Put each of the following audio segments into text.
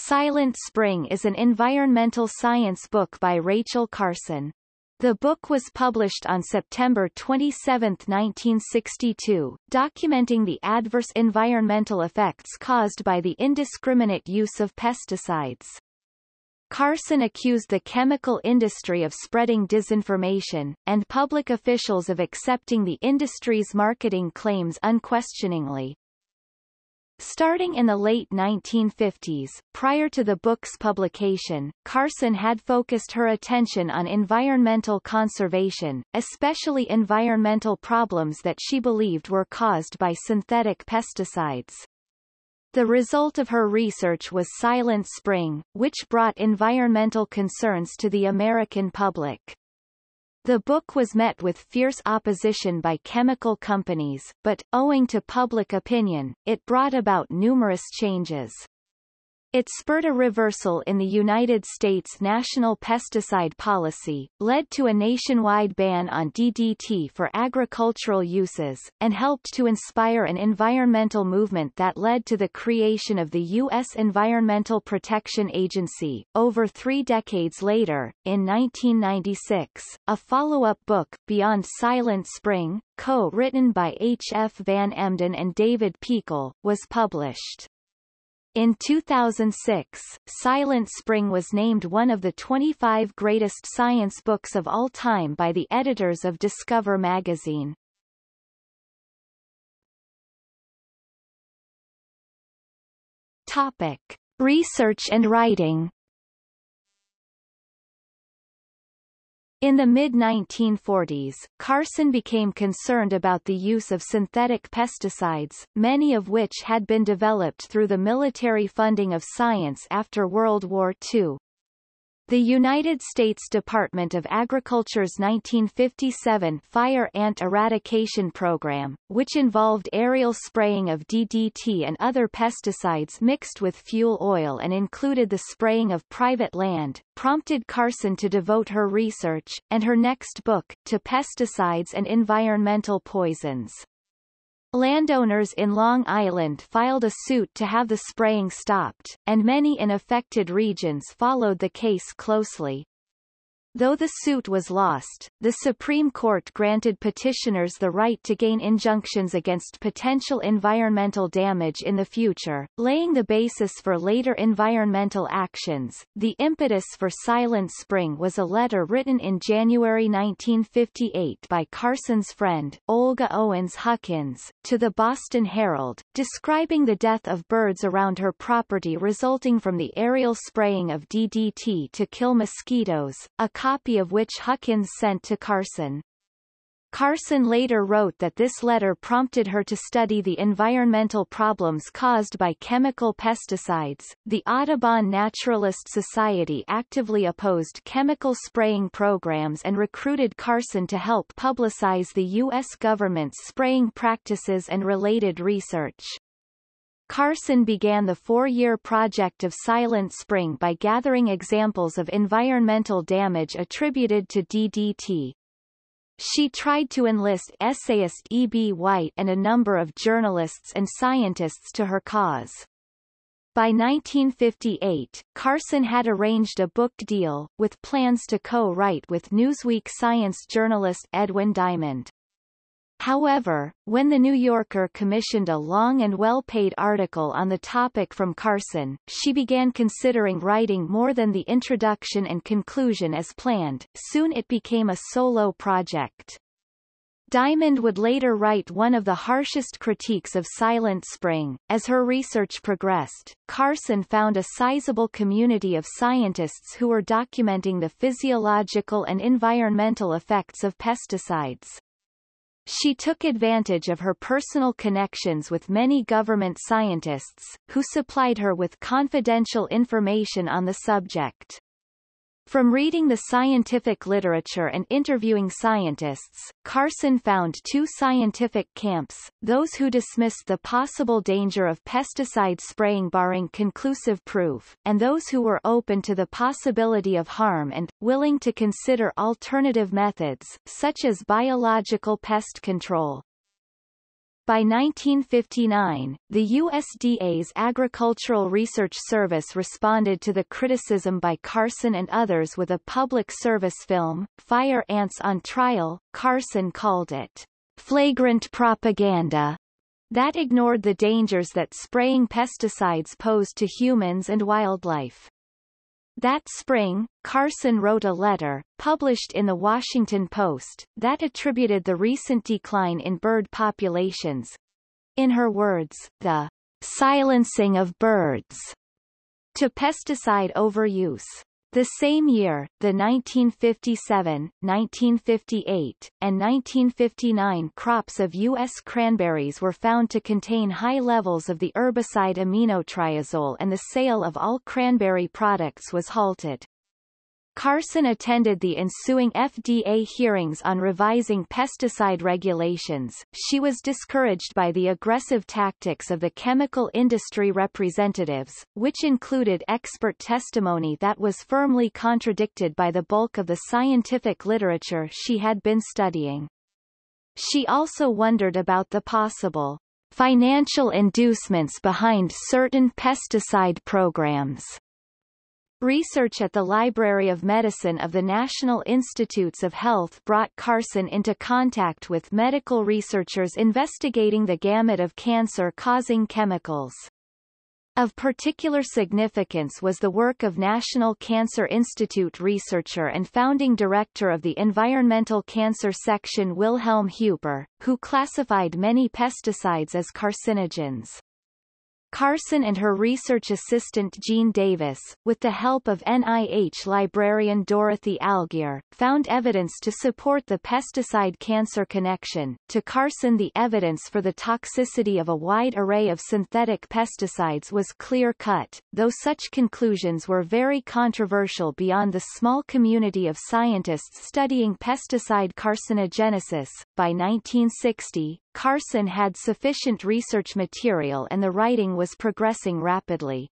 Silent Spring is an environmental science book by Rachel Carson. The book was published on September 27, 1962, documenting the adverse environmental effects caused by the indiscriminate use of pesticides. Carson accused the chemical industry of spreading disinformation, and public officials of accepting the industry's marketing claims unquestioningly. Starting in the late 1950s, prior to the book's publication, Carson had focused her attention on environmental conservation, especially environmental problems that she believed were caused by synthetic pesticides. The result of her research was Silent Spring, which brought environmental concerns to the American public. The book was met with fierce opposition by chemical companies, but, owing to public opinion, it brought about numerous changes. It spurred a reversal in the United States national pesticide policy, led to a nationwide ban on DDT for agricultural uses, and helped to inspire an environmental movement that led to the creation of the U.S. Environmental Protection Agency. Over three decades later, in 1996, a follow-up book, Beyond Silent Spring, co-written by H. F. Van Emden and David Peakall, was published. In 2006, Silent Spring was named one of the 25 greatest science books of all time by the editors of Discover magazine. Topic. Research and writing In the mid-1940s, Carson became concerned about the use of synthetic pesticides, many of which had been developed through the military funding of science after World War II. The United States Department of Agriculture's 1957 Fire Ant Eradication Program, which involved aerial spraying of DDT and other pesticides mixed with fuel oil and included the spraying of private land, prompted Carson to devote her research, and her next book, to pesticides and environmental poisons. Landowners in Long Island filed a suit to have the spraying stopped, and many in affected regions followed the case closely. Though the suit was lost, the Supreme Court granted petitioners the right to gain injunctions against potential environmental damage in the future, laying the basis for later environmental actions. The impetus for Silent Spring was a letter written in January 1958 by Carson's friend, Olga Owens Huckins, to the Boston Herald, describing the death of birds around her property resulting from the aerial spraying of DDT to kill mosquitoes, a copy of which Huckins sent to Carson. Carson later wrote that this letter prompted her to study the environmental problems caused by chemical pesticides. The Audubon Naturalist Society actively opposed chemical spraying programs and recruited Carson to help publicize the U.S. government's spraying practices and related research. Carson began the four-year project of Silent Spring by gathering examples of environmental damage attributed to DDT. She tried to enlist essayist E. B. White and a number of journalists and scientists to her cause. By 1958, Carson had arranged a book deal, with plans to co-write with Newsweek science journalist Edwin Diamond. However, when The New Yorker commissioned a long and well-paid article on the topic from Carson, she began considering writing more than the introduction and conclusion as planned. Soon it became a solo project. Diamond would later write one of the harshest critiques of Silent Spring. As her research progressed, Carson found a sizable community of scientists who were documenting the physiological and environmental effects of pesticides. She took advantage of her personal connections with many government scientists, who supplied her with confidential information on the subject. From reading the scientific literature and interviewing scientists, Carson found two scientific camps, those who dismissed the possible danger of pesticide spraying barring conclusive proof, and those who were open to the possibility of harm and, willing to consider alternative methods, such as biological pest control. By 1959, the USDA's Agricultural Research Service responded to the criticism by Carson and others with a public service film, Fire Ants on Trial. Carson called it flagrant propaganda that ignored the dangers that spraying pesticides posed to humans and wildlife. That spring, Carson wrote a letter, published in the Washington Post, that attributed the recent decline in bird populations. In her words, the silencing of birds to pesticide overuse. The same year, the 1957, 1958, and 1959 crops of U.S. cranberries were found to contain high levels of the herbicide aminotriazole and the sale of all cranberry products was halted. Carson attended the ensuing FDA hearings on revising pesticide regulations. She was discouraged by the aggressive tactics of the chemical industry representatives, which included expert testimony that was firmly contradicted by the bulk of the scientific literature she had been studying. She also wondered about the possible financial inducements behind certain pesticide programs. Research at the Library of Medicine of the National Institutes of Health brought Carson into contact with medical researchers investigating the gamut of cancer-causing chemicals. Of particular significance was the work of National Cancer Institute researcher and founding director of the Environmental Cancer Section Wilhelm Hueper, who classified many pesticides as carcinogens. Carson and her research assistant Jean Davis, with the help of NIH librarian Dorothy Algire, found evidence to support the pesticide-cancer connection. To Carson the evidence for the toxicity of a wide array of synthetic pesticides was clear-cut, though such conclusions were very controversial beyond the small community of scientists studying pesticide carcinogenesis. By 1960, Carson had sufficient research material and the writing was progressing rapidly.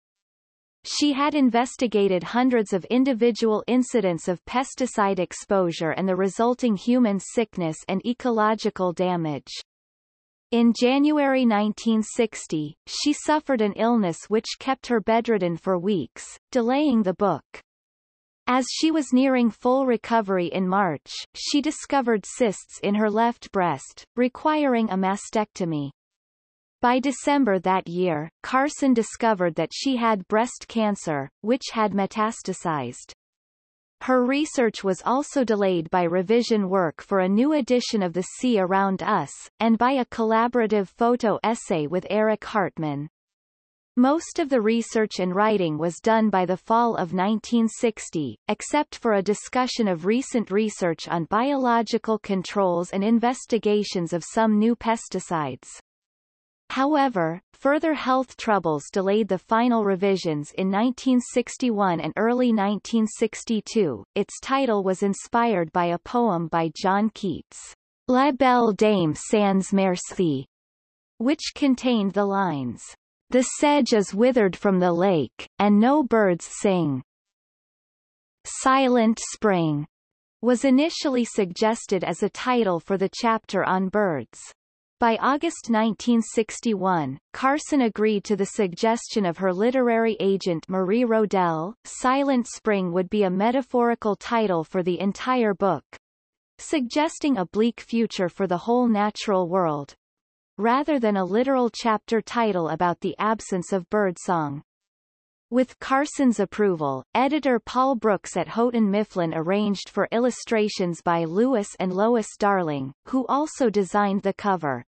She had investigated hundreds of individual incidents of pesticide exposure and the resulting human sickness and ecological damage. In January 1960, she suffered an illness which kept her bedridden for weeks, delaying the book. As she was nearing full recovery in March, she discovered cysts in her left breast, requiring a mastectomy. By December that year, Carson discovered that she had breast cancer, which had metastasized. Her research was also delayed by revision work for a new edition of The Sea Around Us, and by a collaborative photo essay with Erich Hartmann. Most of the research and writing was done by the fall of 1960, except for a discussion of recent research on biological controls and investigations of some new pesticides. However, further health troubles delayed the final revisions in 1961 and early 1962. Its title was inspired by a poem by John Keats, La Belle Dame sans Merci, which contained the lines, the sedge is withered from the lake, and no birds sing. Silent Spring was initially suggested as a title for the chapter on birds. By August 1961, Carson agreed to the suggestion of her literary agent Marie Rodell. Silent Spring would be a metaphorical title for the entire book, suggesting a bleak future for the whole natural world, rather than a literal chapter title about the absence of birdsong. With Carson's approval, editor Paul Brooks at Houghton Mifflin arranged for illustrations by Louis and Lois Darling, who also designed the cover.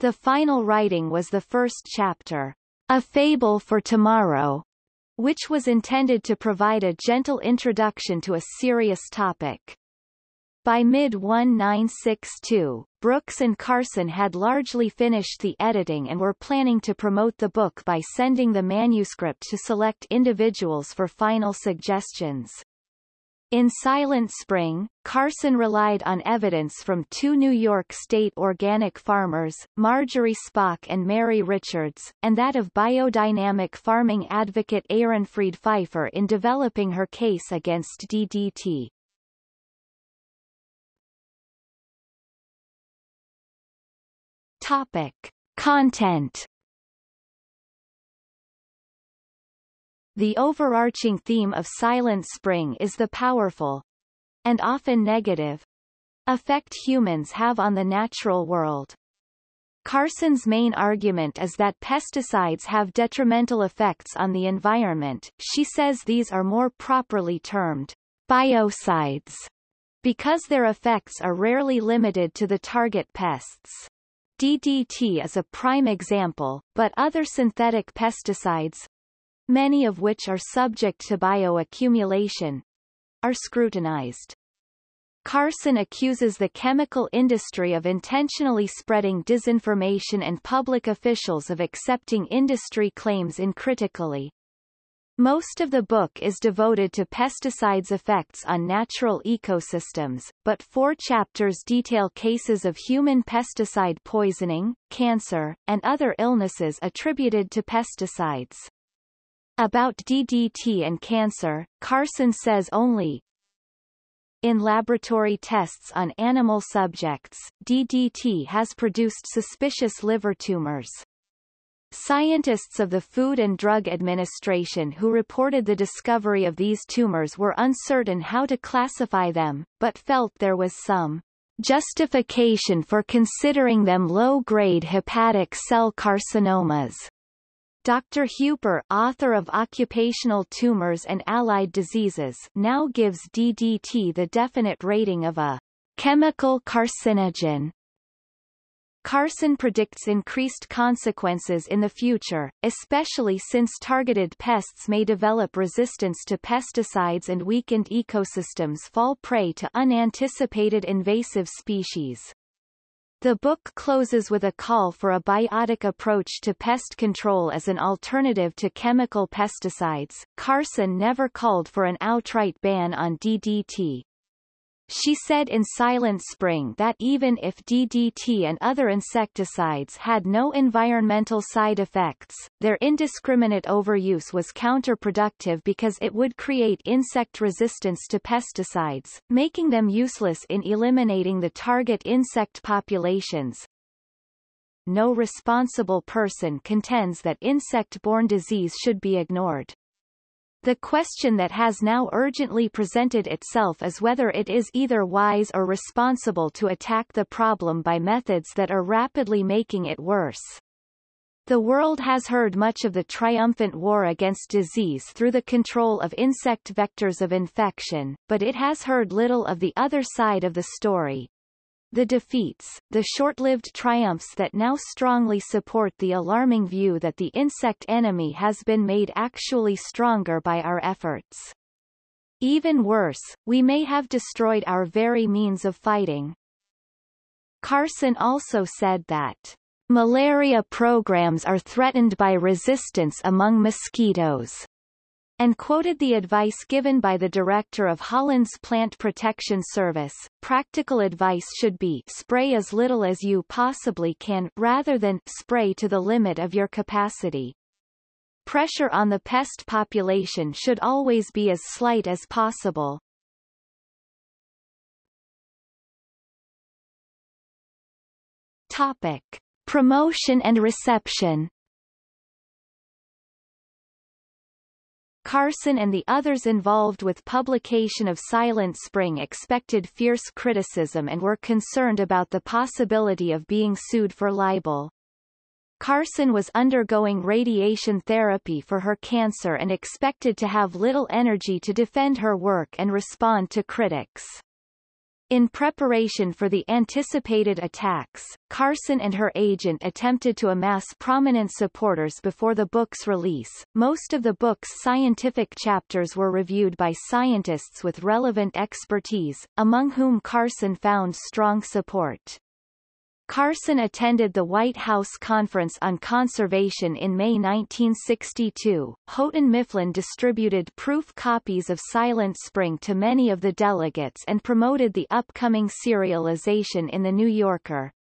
The final writing was the first chapter, A Fable for Tomorrow, which was intended to provide a gentle introduction to a serious topic. By mid-1962, Brooks and Carson had largely finished the editing and were planning to promote the book by sending the manuscript to select individuals for final suggestions. In Silent Spring, Carson relied on evidence from two New York State organic farmers, Marjorie Spock and Mary Richards, and that of biodynamic farming advocate Ehrenfried Pfeiffer in developing her case against DDT. Topic. Content The overarching theme of Silent Spring is the powerful, and often negative, effect humans have on the natural world. Carson's main argument is that pesticides have detrimental effects on the environment. She says these are more properly termed biocides because their effects are rarely limited to the target pests. DDT is a prime example, but other synthetic pesticides, many of which are subject to bioaccumulation, are scrutinized. Carson accuses the chemical industry of intentionally spreading disinformation and public officials of accepting industry claims uncritically. Most of the book is devoted to pesticides' effects on natural ecosystems, but four chapters detail cases of human pesticide poisoning, cancer, and other illnesses attributed to pesticides. About DDT and cancer, Carson says only, in laboratory tests on animal subjects, DDT has produced suspicious liver tumors. Scientists of the Food and Drug Administration who reported the discovery of these tumors were uncertain how to classify them, but felt there was some justification for considering them low-grade hepatic cell carcinomas. Dr. Hueper, author of Occupational Tumors and Allied Diseases, now gives DDT the definite rating of a chemical carcinogen. Carson predicts increased consequences in the future, especially since targeted pests may develop resistance to pesticides and weakened ecosystems fall prey to unanticipated invasive species. The book closes with a call for a biotic approach to pest control as an alternative to chemical pesticides. Carson never called for an outright ban on DDT. She said in Silent Spring that even if DDT and other insecticides had no environmental side effects, their indiscriminate overuse was counterproductive because it would create insect resistance to pesticides, making them useless in eliminating the target insect populations. No responsible person contends that insect-borne disease should be ignored. The question that has now urgently presented itself is whether it is either wise or responsible to attack the problem by methods that are rapidly making it worse. The world has heard much of the triumphant war against disease through the control of insect vectors of infection, but it has heard little of the other side of the story, the defeats, the short-lived triumphs that now strongly support the alarming view that the insect enemy has been made actually stronger by our efforts. Even worse, we may have destroyed our very means of fighting. Carson also said that malaria programs are threatened by resistance among mosquitoes and quoted the advice given by the director of Holland's Plant Protection Service. Practical advice should be spray as little as you possibly can, rather than spray to the limit of your capacity. Pressure on the pest population should always be as slight as possible. Topic. Promotion and reception Carson and the others involved with publication of Silent Spring expected fierce criticism and were concerned about the possibility of being sued for libel. Carson was undergoing radiation therapy for her cancer and expected to have little energy to defend her work and respond to critics. In preparation for the anticipated attacks, Carson and her agent attempted to amass prominent supporters before the book's release. Most of the book's scientific chapters were reviewed by scientists with relevant expertise, among whom Carson found strong support. Carson attended the White House Conference on Conservation in May 1962. Houghton Mifflin distributed proof copies of Silent Spring to many of the delegates and promoted the upcoming serialization in The New Yorker.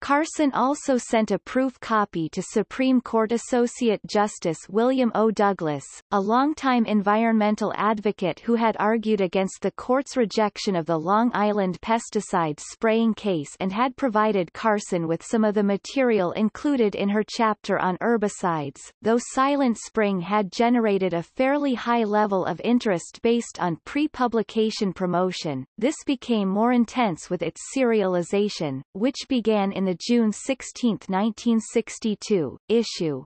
Carson also sent a proof copy to Supreme Court Associate Justice William O. Douglas, a longtime environmental advocate who had argued against the court's rejection of the Long Island pesticide spraying case and had provided Carson with some of the material included in her chapter on herbicides. Though Silent Spring had generated a fairly high level of interest based on pre-publication promotion, this became more intense with its serialization, which began in the June 16, 1962, issue.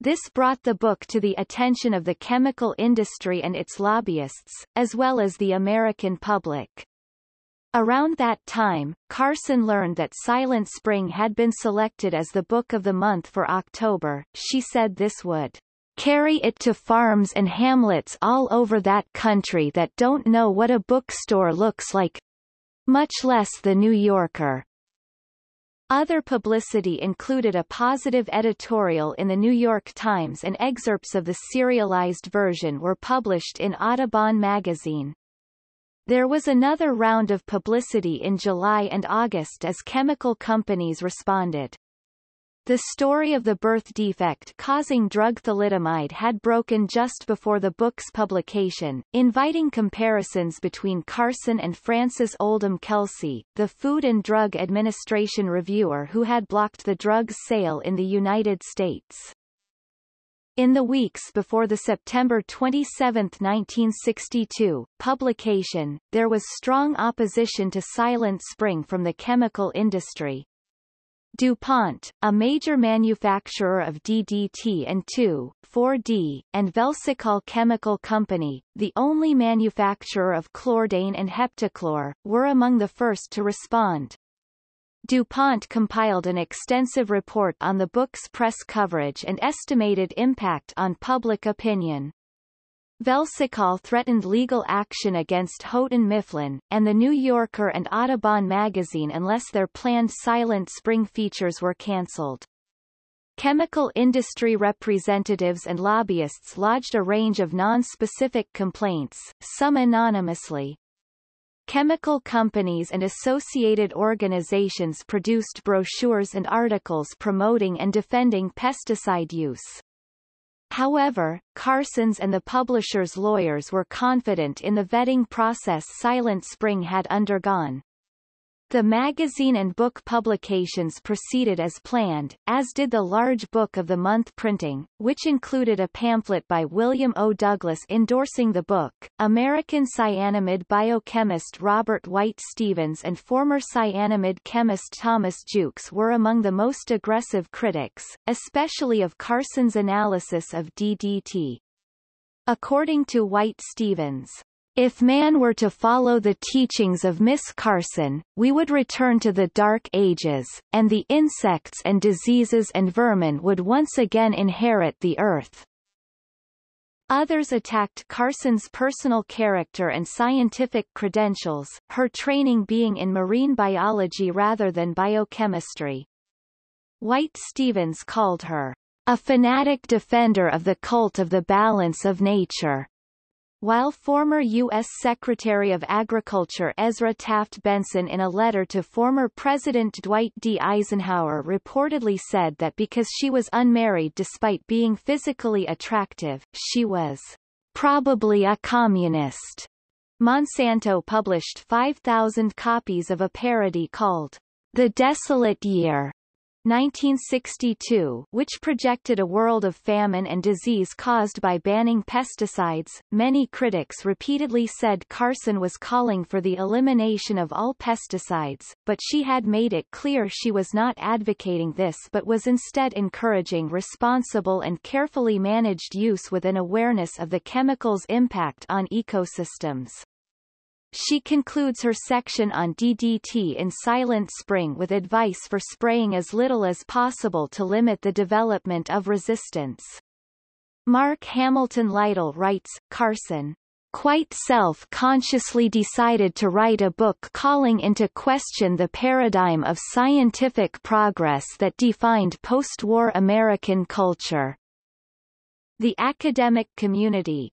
This brought the book to the attention of the chemical industry and its lobbyists, as well as the American public. Around that time, Carson learned that Silent Spring had been selected as the book of the month for October. She said this would carry it to farms and hamlets all over that country that don't know what a bookstore looks like, much less the New Yorker. Other publicity included a positive editorial in the New York Times and excerpts of the serialized version were published in Audubon magazine. There was another round of publicity in July and August as chemical companies responded. The story of the birth defect causing drug thalidomide had broken just before the book's publication, inviting comparisons between Carson and Frances Oldham Kelsey, the Food and Drug Administration reviewer who had blocked the drug's sale in the United States. In the weeks before the September 27, 1962, publication, there was strong opposition to Silent Spring from the chemical industry. DuPont, a major manufacturer of DDT and 2,4-D, and Velsicol Chemical Company, the only manufacturer of chlordane and heptachlor, were among the first to respond. DuPont compiled an extensive report on the book's press coverage and estimated impact on public opinion. Velsicol threatened legal action against Houghton Mifflin, and The New Yorker and Audubon magazine unless their planned Silent Spring features were cancelled. Chemical industry representatives and lobbyists lodged a range of non-specific complaints, some anonymously. Chemical companies and associated organizations produced brochures and articles promoting and defending pesticide use. However, Carson's and the publisher's lawyers were confident in the vetting process Silent Spring had undergone. The magazine and book publications proceeded as planned, as did the large Book of the Month printing, which included a pamphlet by William O. Douglas endorsing the book. American Cyanamid biochemist Robert White Stevens and former Cyanamid chemist Thomas Jukes were among the most aggressive critics, especially of Carson's analysis of DDT. According to White Stevens, if man were to follow the teachings of Miss Carson, we would return to the Dark Ages, and the insects and diseases and vermin would once again inherit the earth. Others attacked Carson's personal character and scientific credentials, her training being in marine biology rather than biochemistry. White Stevens called her a fanatic defender of the cult of the balance of nature. While former U.S. Secretary of Agriculture Ezra Taft Benson in a letter to former President Dwight D. Eisenhower reportedly said that because she was unmarried despite being physically attractive, she was probably a communist. Monsanto published 5,000 copies of a parody called The Desolate Year 1962, which projected a world of famine and disease caused by banning pesticides. Many critics repeatedly said Carson was calling for the elimination of all pesticides, but she had made it clear she was not advocating this but was instead encouraging responsible and carefully managed use with an awareness of the chemical's impact on ecosystems. She concludes her section on DDT in Silent Spring with advice for spraying as little as possible to limit the development of resistance. Mark Hamilton Lytle writes, Carson quite self-consciously decided to write a book calling into question the paradigm of scientific progress that defined post-war American culture. The academic community,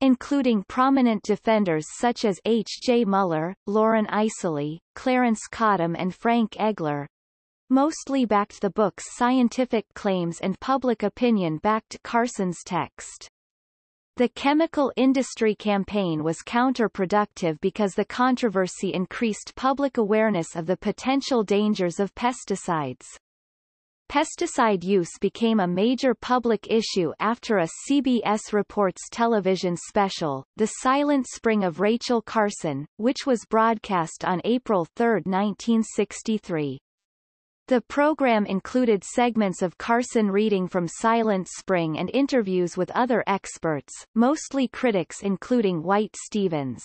including prominent defenders such as H. J. Muller, Loren Eiseley, Clarence Cottam and Frank Egler, mostly backed the book's scientific claims and public opinion backed Carson's text. The chemical industry campaign was counterproductive because the controversy increased public awareness of the potential dangers of pesticides. Pesticide use became a major public issue after a CBS Reports television special, The Silent Spring of Rachel Carson, which was broadcast on April 3, 1963. The program included segments of Carson reading from Silent Spring and interviews with other experts, mostly critics including White Stevens.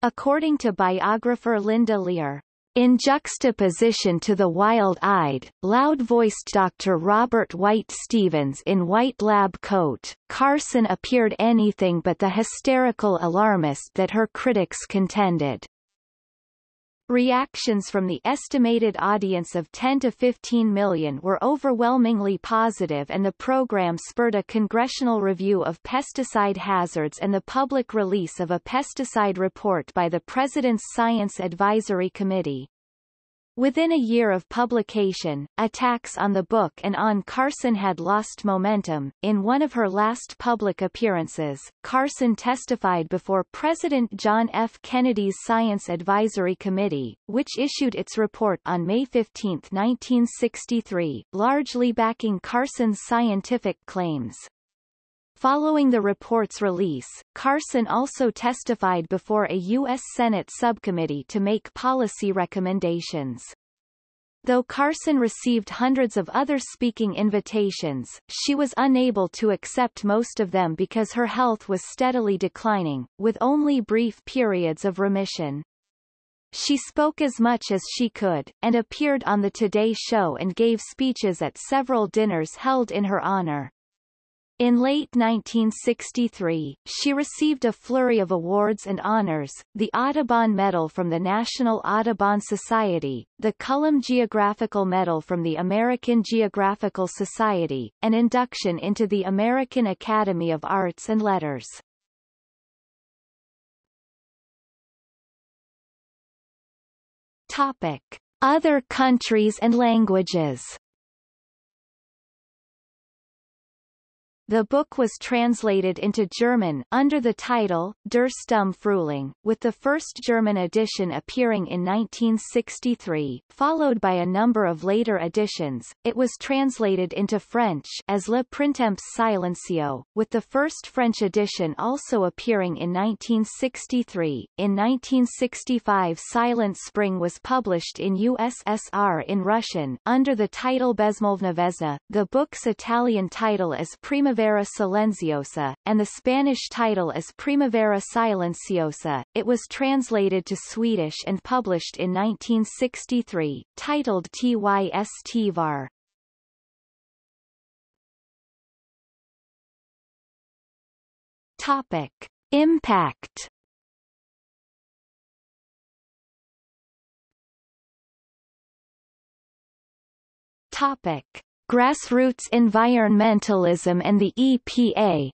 According to biographer Linda Lear, in juxtaposition to the wild-eyed, loud-voiced Dr. Robert White Stevens in white lab coat, Carson appeared anything but the hysterical alarmist that her critics contended. Reactions from the estimated audience of 10 to 15 million were overwhelmingly positive and the program spurred a congressional review of pesticide hazards and the public release of a pesticide report by the President's Science Advisory Committee. Within a year of publication, attacks on the book and on Carson had lost momentum. In one of her last public appearances, Carson testified before President John F. Kennedy's Science Advisory Committee, which issued its report on May 15, 1963, largely backing Carson's scientific claims. Following the report's release, Carson also testified before a U.S. Senate subcommittee to make policy recommendations. Though Carson received hundreds of other speaking invitations, she was unable to accept most of them because her health was steadily declining, with only brief periods of remission. She spoke as much as she could, and appeared on The Today Show and gave speeches at several dinners held in her honor. In late 1963, she received a flurry of awards and honors, the Audubon Medal from the National Audubon Society, the Cullum Geographical Medal from the American Geographical Society, and induction into the American Academy of Arts and Letters. Topic. Other countries and languages The book was translated into German under the title Der Stumme Frühling, with the first German edition appearing in 1963, followed by a number of later editions. It was translated into French as Le Printemps silencieux, with the first French edition also appearing in 1963. In 1965 Silent Spring was published in USSR in Russian, under the title Bezmolvna Vesna. The book's Italian title is Primavera Primavera Silenciosa, and the Spanish title is Primavera Silenciosa. It was translated to Swedish and published in 1963, titled Tyst var. Topic. Impact Topic. Grassroots environmentalism and the EPA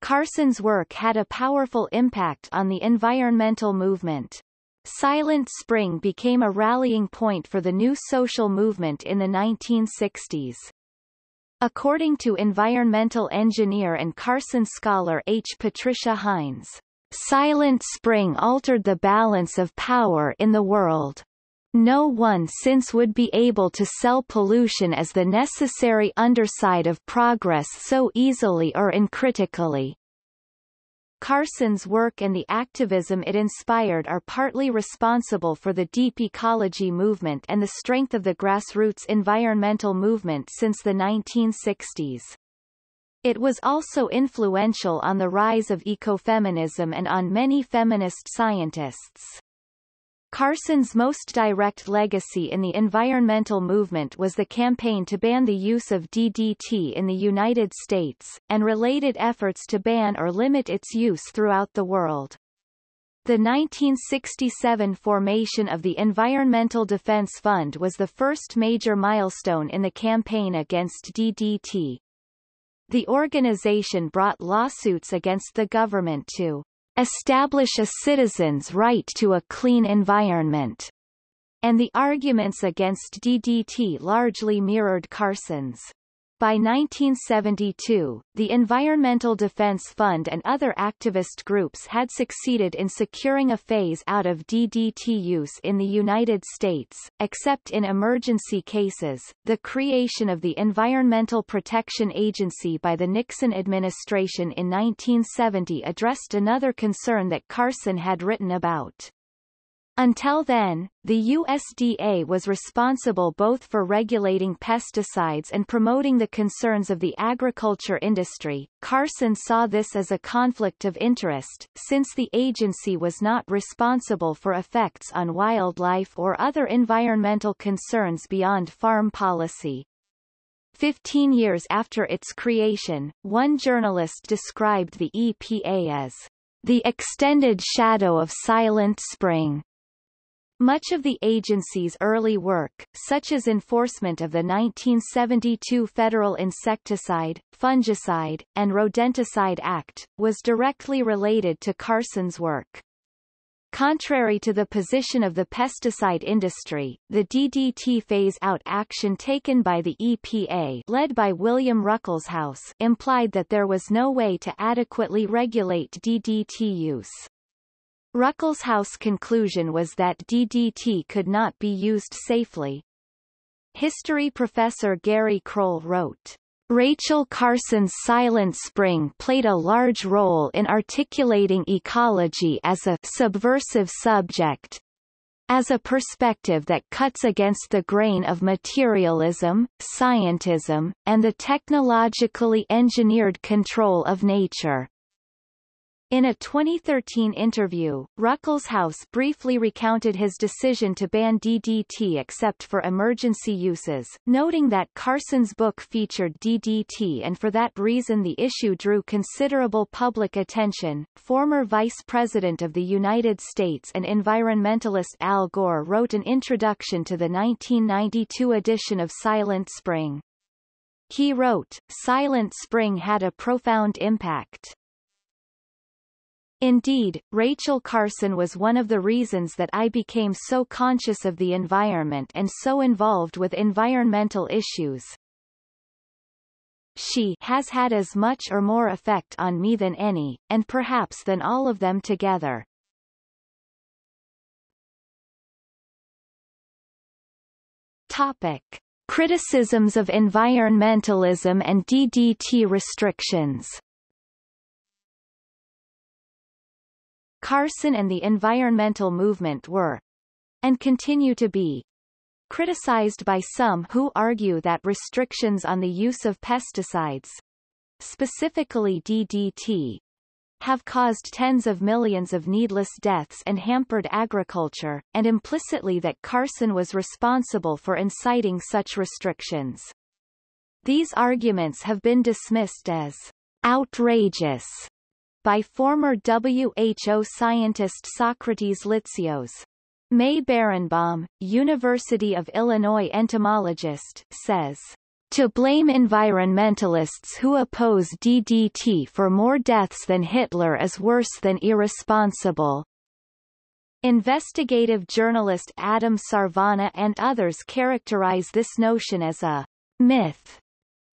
Carson's work had a powerful impact on the environmental movement. Silent Spring became a rallying point for the new social movement in the 1960s. According to environmental engineer and Carson scholar H. Patricia Hynes, Silent Spring altered the balance of power in the world. No one since would be able to sell pollution as the necessary underside of progress so easily or uncritically. Carson's work and the activism it inspired are partly responsible for the deep ecology movement and the strength of the grassroots environmental movement since the 1960s. It was also influential on the rise of ecofeminism and on many feminist scientists. Carson's most direct legacy in the environmental movement was the campaign to ban the use of DDT in the United States, and related efforts to ban or limit its use throughout the world. The 1967 formation of the Environmental Defense Fund was the first major milestone in the campaign against DDT. The organization brought lawsuits against the government to establish a citizen's right to a clean environment, and the arguments against DDT largely mirrored Carson's. By 1972, the Environmental Defense Fund and other activist groups had succeeded in securing a phase-out of DDT use in the United States, except in emergency cases. The creation of the Environmental Protection Agency by the Nixon administration in 1970 addressed another concern that Carson had written about. Until then, the USDA was responsible both for regulating pesticides and promoting the concerns of the agriculture industry. Carson saw this as a conflict of interest, since the agency was not responsible for effects on wildlife or other environmental concerns beyond farm policy. Fifteen years after its creation, one journalist described the EPA as the extended shadow of Silent Spring. Much of the agency's early work, such as enforcement of the 1972 Federal Insecticide, Fungicide, and Rodenticide Act, was directly related to Carson's work. Contrary to the position of the pesticide industry, the DDT phase-out action taken by the EPA led by William Ruckelshaus implied that there was no way to adequately regulate DDT use. Ruckelshaus' conclusion was that DDT could not be used safely. History professor Gary Kroll wrote, Rachel Carson's Silent Spring played a large role in articulating ecology as a subversive subject, as a perspective that cuts against the grain of materialism, scientism, and the technologically engineered control of nature. In a 2013 interview, Ruckelshaus briefly recounted his decision to ban DDT except for emergency uses, noting that Carson's book featured DDT and for that reason the issue drew considerable public attention. Former Vice President of the United States and environmentalist Al Gore wrote an introduction to the 1992 edition of Silent Spring. He wrote, Silent Spring had a profound impact. Indeed, Rachel Carson was one of the reasons that I became so conscious of the environment and so involved with environmental issues. She has had as much or more effect on me than any, and perhaps than all of them together. Topic. Criticisms of environmentalism and DDT restrictions Carson and the environmental movement were, and continue to be, criticized by some who argue that restrictions on the use of pesticides, specifically DDT, have caused tens of millions of needless deaths and hampered agriculture, and implicitly that Carson was responsible for inciting such restrictions. These arguments have been dismissed as outrageous by former WHO scientist Socrates Litsios. May Berenbaum, University of Illinois entomologist, says, to blame environmentalists who oppose DDT for more deaths than Hitler is worse than irresponsible. Investigative journalist Adam Sarvana and others characterize this notion as a myth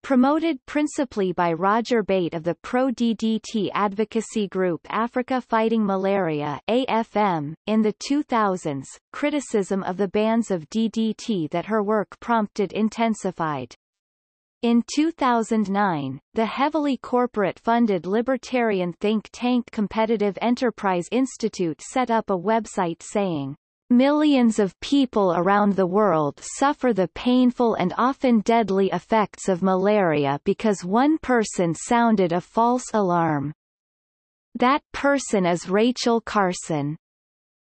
Promoted principally by Roger Bate of the pro-DDT advocacy group Africa Fighting Malaria AFM, in the 2000s, criticism of the bans of DDT that her work prompted intensified. In 2009, the heavily corporate-funded libertarian think tank Competitive Enterprise Institute set up a website saying, Millions of people around the world suffer the painful and often deadly effects of malaria because one person sounded a false alarm. That person is Rachel Carson.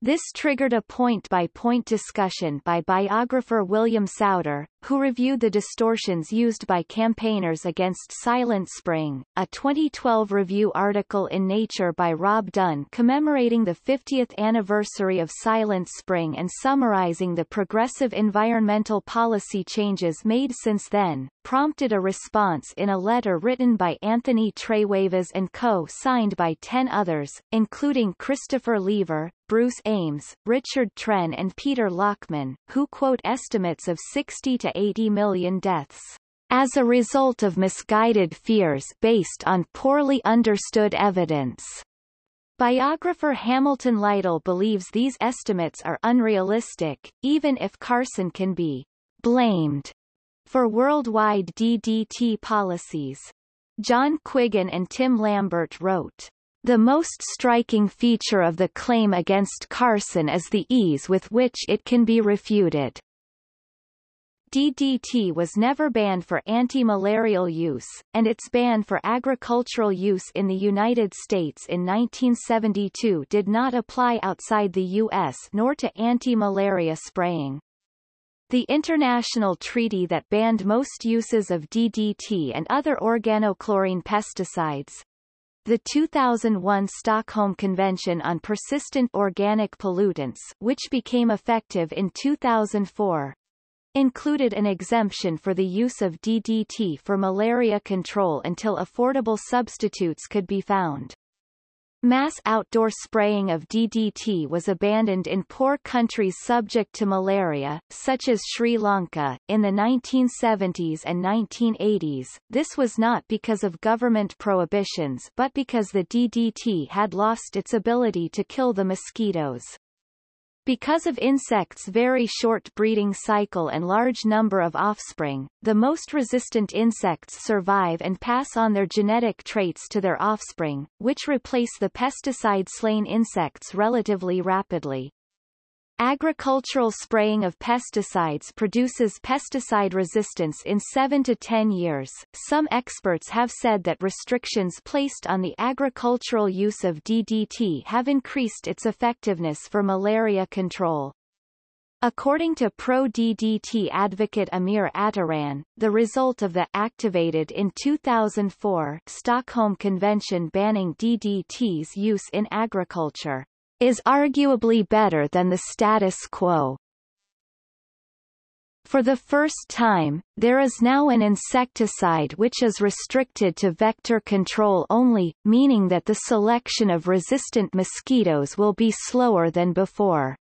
This triggered a point-by-point -point discussion by biographer William Souder, who reviewed the distortions used by campaigners against Silent Spring, a 2012 review article in Nature by Rob Dunn commemorating the 50th anniversary of Silent Spring and summarizing the progressive environmental policy changes made since then, prompted a response in a letter written by Anthony Trewavas and co signed by ten others, including Christopher Lever, Bruce Ames, Richard Tren and Peter Lachmann, who quote estimates of 60 to 80 million deaths as a result of misguided fears based on poorly understood evidence. Biographer Hamilton Lytle believes these estimates are unrealistic, even if Carson can be blamed for worldwide DDT policies. John Quiggin and Tim Lambert wrote, the most striking feature of the claim against Carson is the ease with which it can be refuted. DDT was never banned for anti-malarial use, and its ban for agricultural use in the United States in 1972 did not apply outside the U.S. nor to anti-malaria spraying. The international treaty that banned most uses of DDT and other organochlorine pesticides, the 2001 Stockholm Convention on Persistent Organic Pollutants which became effective in 2004, included an exemption for the use of DDT for malaria control until affordable substitutes could be found. Mass outdoor spraying of DDT was abandoned in poor countries subject to malaria, such as Sri Lanka, in the 1970s and 1980s. This was not because of government prohibitions but because the DDT had lost its ability to kill the mosquitoes. Because of insects' very short breeding cycle and large number of offspring, the most resistant insects survive and pass on their genetic traits to their offspring, which replace the pesticide-slain insects relatively rapidly. Agricultural spraying of pesticides produces pesticide resistance in 7 to 10 years. Some experts have said that restrictions placed on the agricultural use of DDT have increased its effectiveness for malaria control. According to pro-DDT advocate Amir Attaran, the result of the activated in 2004 Stockholm Convention banning DDT's use in agriculture is arguably better than the status quo. For the first time, there is now an insecticide which is restricted to vector control only, meaning that the selection of resistant mosquitoes will be slower than before.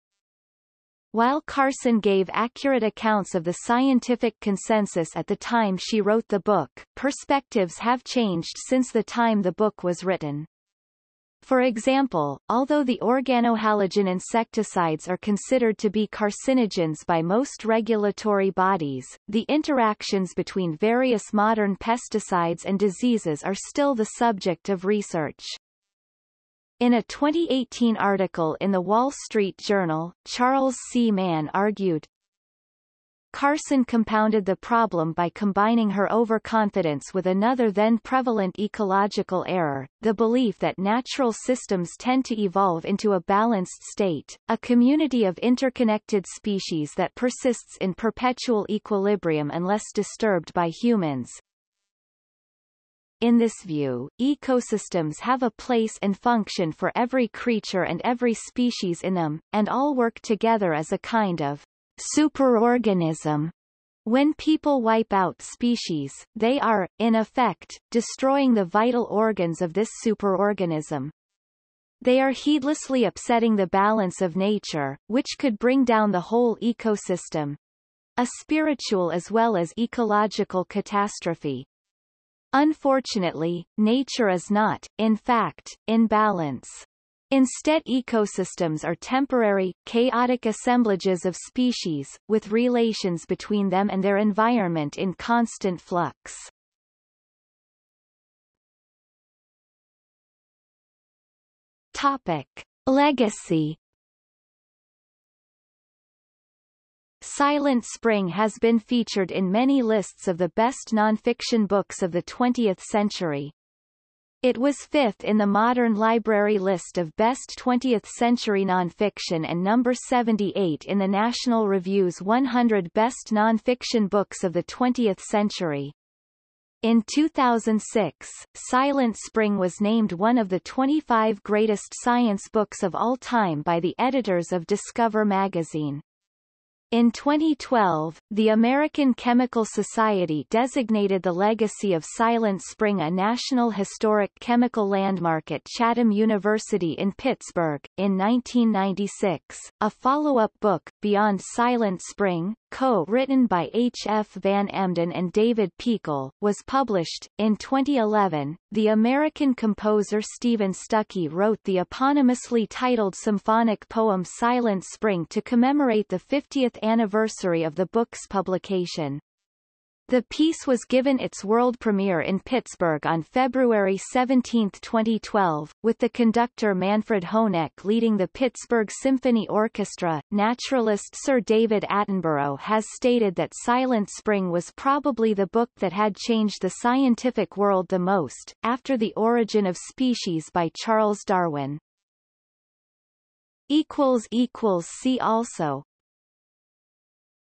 While Carson gave accurate accounts of the scientific consensus at the time she wrote the book, perspectives have changed since the time the book was written. For example, although the organohalogen insecticides are considered to be carcinogens by most regulatory bodies, the interactions between various modern pesticides and diseases are still the subject of research. In a 2018 article in The Wall Street Journal, Charles C. Mann argued, Carson compounded the problem by combining her overconfidence with another then prevalent ecological error, the belief that natural systems tend to evolve into a balanced state, a community of interconnected species that persists in perpetual equilibrium unless disturbed by humans. In this view, ecosystems have a place and function for every creature and every species in them, and all work together as a kind of superorganism. When people wipe out species, they are, in effect, destroying the vital organs of this superorganism. They are heedlessly upsetting the balance of nature, which could bring down the whole ecosystem. A spiritual as well as ecological catastrophe. Unfortunately, nature is not, in fact, in balance. Instead ecosystems are temporary, chaotic assemblages of species, with relations between them and their environment in constant flux. Topic. Legacy Silent Spring has been featured in many lists of the best nonfiction books of the 20th century. It was fifth in the Modern Library list of best 20th-century nonfiction and number 78 in the National Review's 100 best nonfiction books of the 20th century. In 2006, Silent Spring was named one of the 25 greatest science books of all time by the editors of Discover magazine. In 2012, the American Chemical Society designated the legacy of Silent Spring a National Historic Chemical Landmark at Chatham University in Pittsburgh. In 1996, a follow-up book, Beyond Silent Spring, co-written by H. F. Van Emden and David Peakall, was published. In 2011, the American composer Steven Stucky wrote the eponymously titled symphonic poem Silent Spring to commemorate the 50th anniversary of the book's publication. The piece was given its world premiere in Pittsburgh on February 17, 2012, with the conductor Manfred Honeck leading the Pittsburgh Symphony Orchestra. Naturalist Sir David Attenborough has stated that Silent Spring was probably the book that had changed the scientific world the most, after The Origin of Species by Charles Darwin. See also